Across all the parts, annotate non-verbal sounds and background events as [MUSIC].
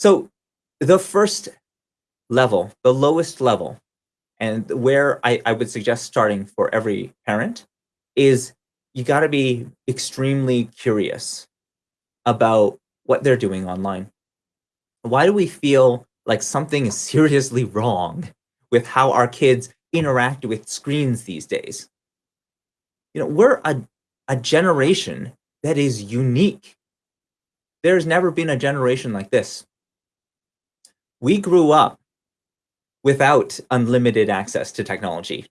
So the first level, the lowest level, and where I, I would suggest starting for every parent is you got to be extremely curious about what they're doing online. Why do we feel like something is seriously [LAUGHS] wrong with how our kids interact with screens these days? You know, we're a, a generation that is unique. There's never been a generation like this. We grew up without unlimited access to technology,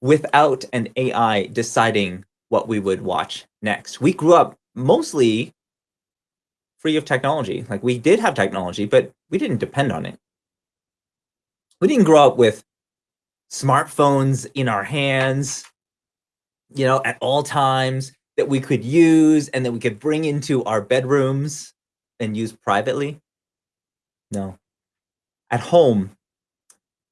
without an AI deciding what we would watch next. We grew up mostly free of technology. Like we did have technology, but we didn't depend on it. We didn't grow up with smartphones in our hands, you know, at all times that we could use and that we could bring into our bedrooms and use privately. No. At home,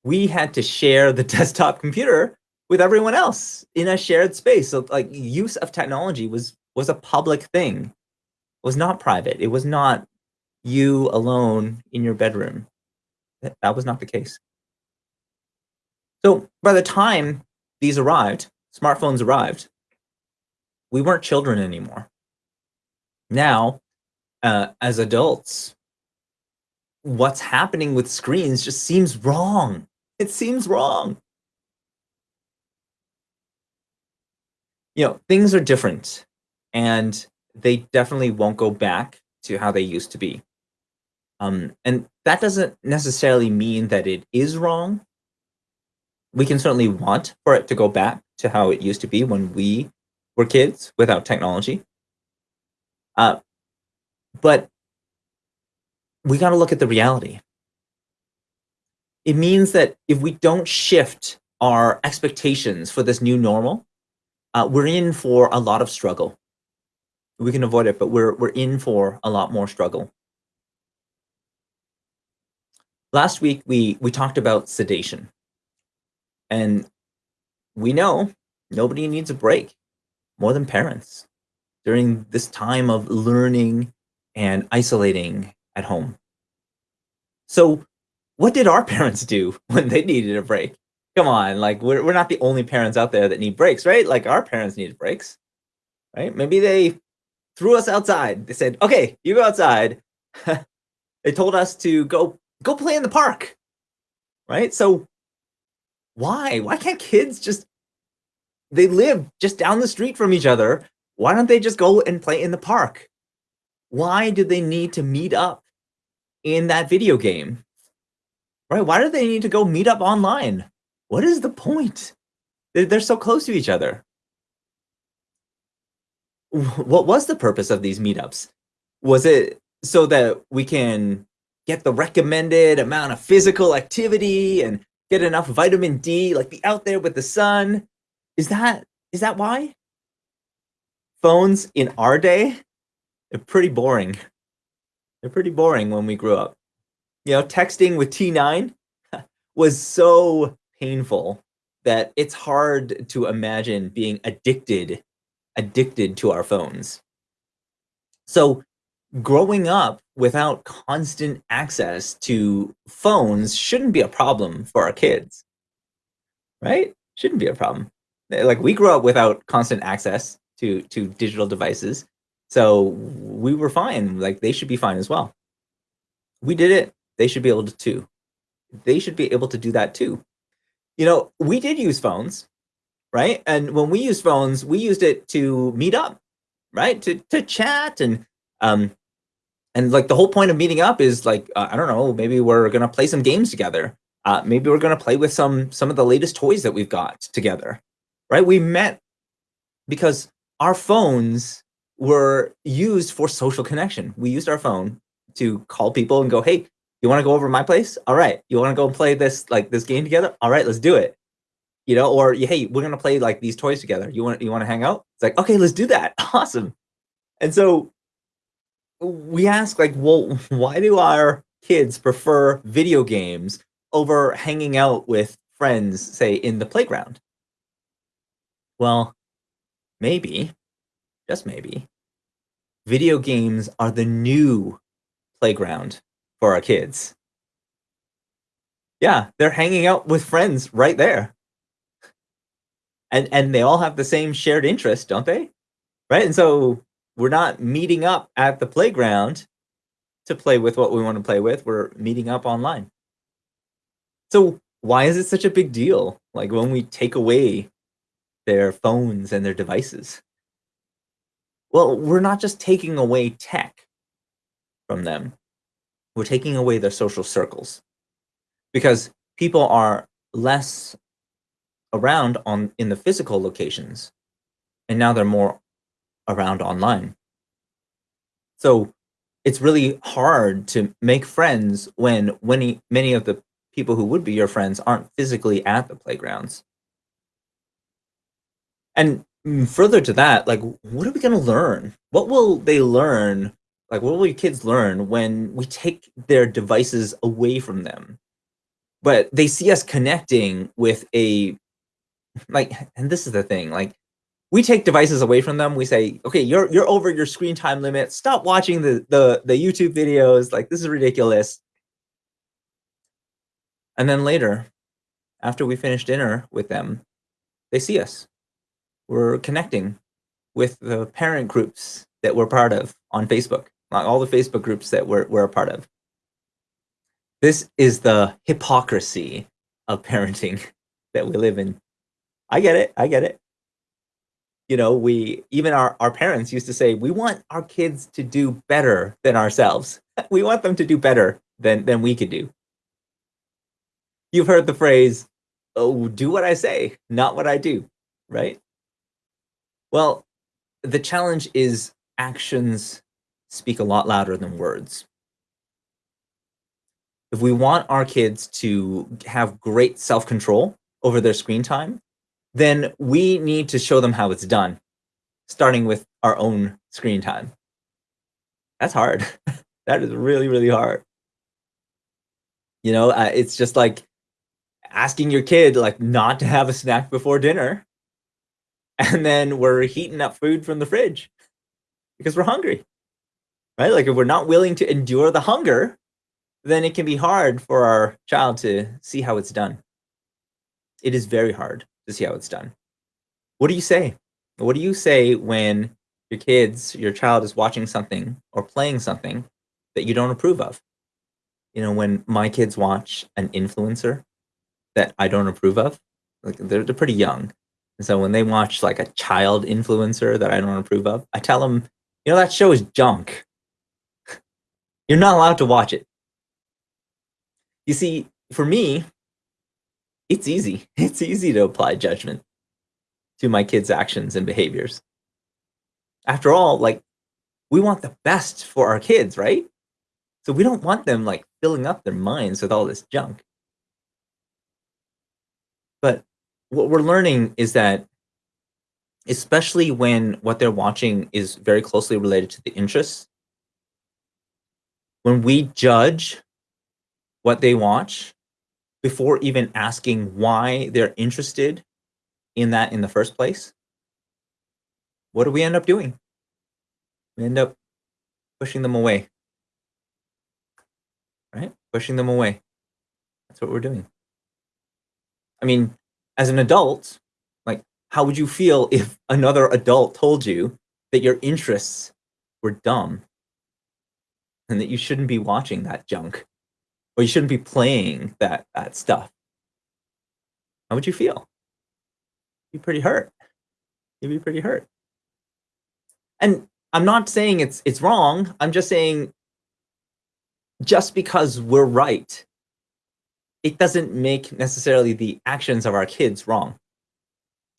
we had to share the [LAUGHS] desktop computer with everyone else in a shared space. So like use of technology was was a public thing. It was not private. It was not you alone in your bedroom. That, that was not the case. So by the time these arrived, smartphones arrived, we weren't children anymore. Now, uh, as adults, what's happening with screens just seems wrong. It seems wrong. You know, things are different and they definitely won't go back to how they used to be. Um, and that doesn't necessarily mean that it is wrong. We can certainly want for it to go back to how it used to be when we were kids without technology. Uh, but we got to look at the reality it means that if we don't shift our expectations for this new normal, uh, we're in for a lot of struggle. We can avoid it, but we're, we're in for a lot more struggle. Last week, we, we talked about sedation. And we know nobody needs a break more than parents during this time of learning and isolating at home. So what did our [LAUGHS] parents do when they needed a break? Come on, like we're, we're not the only parents out there that need breaks, right? Like our parents needed breaks, right? Maybe they threw us outside. They said, okay, you go outside. [LAUGHS] they told us to go, go play in the park, right? So why? Why can't kids just, they live just down the street from each other. Why don't they just go and play in the park? Why do they need to meet up in that video game right? Why do they need to go meet up online? What is the point? They're, so close to each other. What was the purpose of these meetups? Was it so that we can get the recommended amount of physical activity and get enough vitamin D, like be out there with the sun? Is that is that why? Phones in our day, they're pretty boring. They're pretty boring when we grew up you know, texting with T9 [LAUGHS] was so painful that it's hard to imagine being addicted, addicted to our phones. So growing up without constant access to phones shouldn't be a problem for our kids, right? Shouldn't be a problem. Like we grew up without constant access to, to digital devices. So we were fine. Like they should be fine as well. We did it they should be able to too. They should be able to do that too. You know, we did use phones, right? And when we used phones, we used it to meet up, right? To to chat and um and like the whole point of meeting up is like uh, I don't know, maybe we're gonna play some games together. Uh, maybe we're gonna play with some some of the latest toys that we've got together, right? We met because our phones were used for social connection. We used our phone to call people and go, hey, you want to go over my place? All right. You want to go and play this like this game together? All right, let's do it. You know, or hey, we're gonna play like these toys together. You want you want to hang out? It's like okay, let's do that. [LAUGHS] Awesome. And so we ask like, well, why do our kids prefer video games over hanging out with friends, say in the playground? Well, maybe, just maybe, video games are the new playground for our kids. Yeah, they're hanging out with friends right there. And and they all have the same shared interest, don't they? Right? And so we're not meeting up at the playground to play with what we want to play with. We're meeting up online. So why is it such a big deal? Like when we take away their phones and their devices? Well, we're not just taking away tech from them. We're taking away their social circles because people are less around on in the physical locations and now they're more around online. So it's really hard to make friends when many, many of the people who would be your friends aren't physically at the playgrounds. And Mm, further to that, like, what are we going to learn? What will they learn? Like, what will your kids learn when we take their devices away from them? But they see us connecting with a, like, and this is the thing, like, we take devices away from them. We say, okay, you're you're over your screen time limit. Stop watching the the the YouTube videos. Like this is ridiculous. And then later, after we finish dinner with them, they see us. We're connecting with the parent groups that we're part of on Facebook, like all the Facebook groups that we're, we're a part of. This is the hypocrisy of parenting [LAUGHS] that we live in. I get it. I get it you know, we even our, our parents used to say, we want our kids to do better than ourselves. [LAUGHS] we want them to do better than, than we could do. You've heard the phrase, oh, do what I say, not what I do, right? Well, the challenge is actions speak a lot louder than words. If we want our kids to have great self-control over their screen time, then we need to show them how it's done, starting with our own screen time. That's hard. [LAUGHS] that is really, really hard. You know, uh, it's just like asking your kid like not to have a snack before dinner. And then we're heating up food from the fridge because we're hungry, right? Like if we're not willing to endure the hunger, then it can be hard for our child to see how it's done. It is very hard to see how it's done. What do you say? What do you say when your kids, your child is watching something or playing something that you don't approve of? You know, when my kids watch an influencer that I don't approve of, like they're, they're pretty young. So when they watch like a child influencer that I don't approve of, I tell them, you know, that show is junk. [LAUGHS] You're not allowed to watch it. You see, for me, it's easy. [LAUGHS] It's easy to apply judgment to my kids' actions and behaviors. After all, like, we want the best for our kids, right? So we don't want them, like, filling up their minds with all this junk. But what we're learning is that, especially when what they're watching is very closely related to the interests, when we judge what they watch before even asking why they're interested in that in the first place, what do we end up doing? We end up pushing them away. Right? Pushing them away. That's what we're doing. I mean, as an adult, like, how would you feel [LAUGHS] if another adult told you that your interests were dumb and that you shouldn't be watching that junk? or you shouldn't be playing that that stuff. How would you feel? You'd be pretty hurt. You'd be pretty hurt. And I'm not saying it's it's wrong. I'm just saying just because we're right, it doesn't make necessarily the actions of our kids wrong.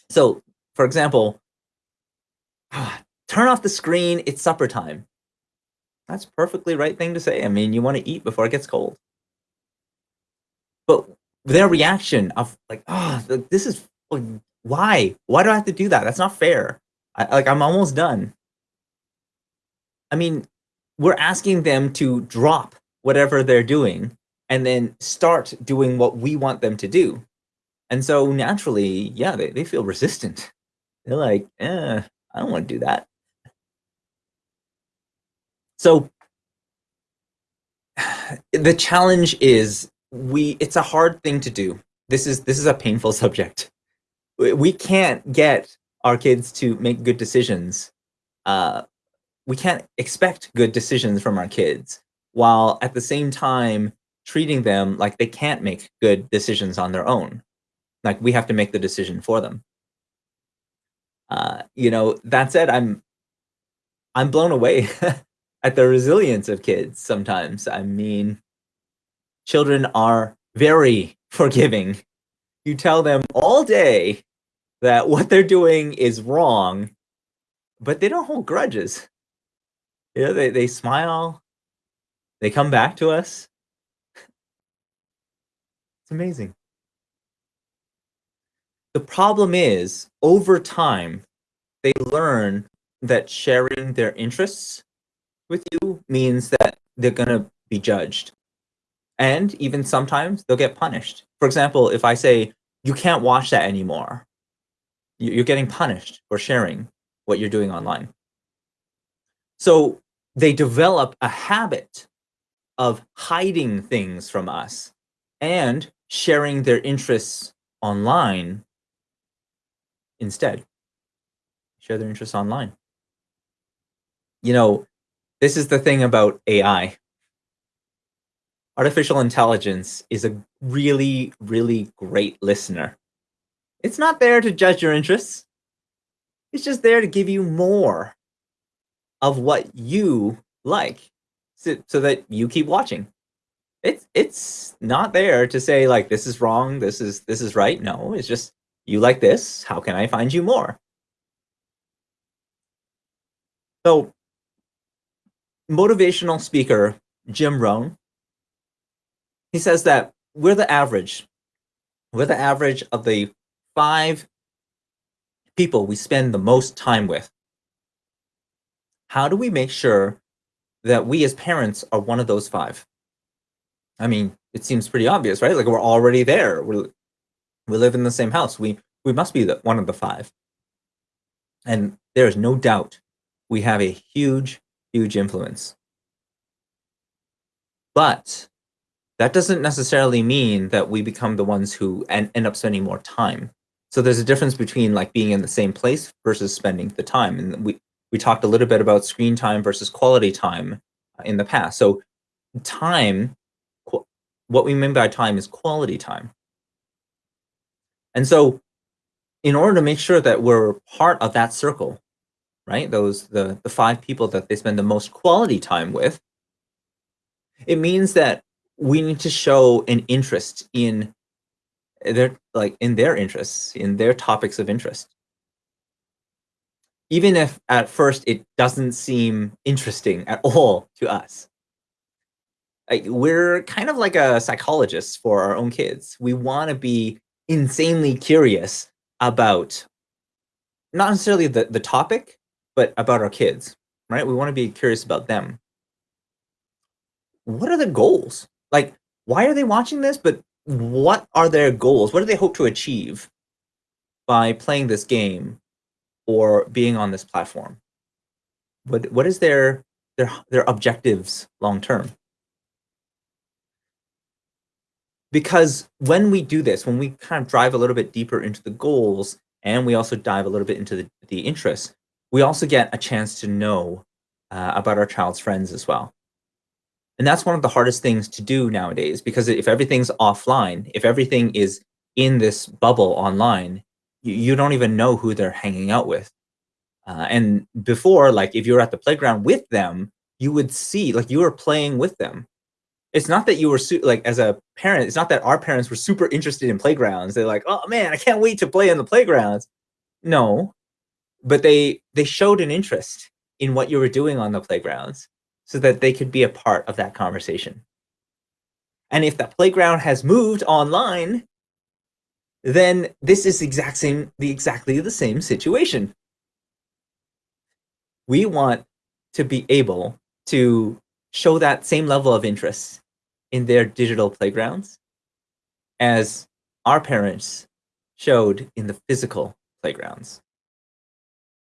So, for example, [SIGHS] turn off the screen, it's supper time. That's perfectly right thing to say. I mean, you want to eat before it gets cold. But their reaction of like, oh, this is why? Why do I have to do that? That's not fair. I, like, I'm almost done. I mean, we're asking them to drop whatever they're doing and then start doing what we want them to do. And so naturally, yeah, they, they feel resistant. They're like, eh, I don't want to do that. So [SIGHS] the challenge is we it's a hard thing to do. This is this is a painful [LAUGHS] subject. We can't get our kids to make good decisions. Uh, we can't expect good decisions from our kids while at the same time treating them like they can't make good decisions on their own. Like we have to make the decision for them. Uh, you know, that said, I'm I'm blown away [LAUGHS] at the resilience of kids sometimes. I mean, children are very [LAUGHS] forgiving. You tell them all day that what they're doing is wrong, but they don't hold grudges. You know, they, they smile, they come back to us. It's amazing. The problem is, over time, they learn that sharing their interests with you means that they're going to be judged. And even sometimes they'll get punished. For example, if I say, you can't watch that anymore, you're getting punished for sharing what you're doing online. So they develop a habit of hiding things from us and sharing their interests online instead. Share their interests online. You know, this is the thing about AI. Artificial intelligence is a really, really great listener. It's not there to judge your interests. It's just there to give you more of what you like so, so that you keep watching. It's it's not there to say like this is wrong, this is this is right. No, it's just you like this, how can I find you more? So motivational speaker Jim Rohn, he says that we're the average. We're the average of the five people we spend the most time with. How do we make sure that we as parents are one of those five? I mean, it seems pretty obvious, right? Like we're already there. we we live in the same house. We we must be the, one of the five. And there is no doubt we have a huge, huge influence. But that doesn't necessarily mean that we become the ones who end, end up spending more time. So there's a difference between like being in the same place versus spending the time. And we, we talked a little bit about screen time versus quality time in the past. So time, what we mean by time is quality time. And so in order to make sure that we're part of that circle, right? Those, the, the five people that they spend the most quality time with, it means that we need to show an interest in their like in their interests, in their topics of interest. Even if at first it doesn't seem interesting at all to us. We're kind of like a psychologist for our own kids. We want to be insanely curious about not necessarily the, the topic, but about our kids, right? We want to be curious about them. What are the goals? Like, why are they watching this? But what are their goals? What do they hope to achieve by playing this game or being on this platform? What what is their their their objectives long term? Because when we do this, when we kind of drive a little bit deeper into the goals and we also dive a little bit into the, the interests, we also get a chance to know uh, about our child's friends as well. And that's one of the hardest things to do nowadays because if everything's offline, if everything is in this bubble online, you, you don't even know who they're hanging out with. Uh, and before, like if you were at the playground with them, you would see, like you were playing with them. It's not that you were like as a parent, it's not that our parents were super interested in playgrounds. They're like, oh man, I can't wait to play in the playgrounds. No, but they they showed an interest in what you were doing on the playgrounds so that they could be a part of that conversation. And if that playground has moved online, then this is exact same, the exactly the same situation. We want to be able to show that same level of interest in their digital playgrounds as our parents showed in the physical playgrounds.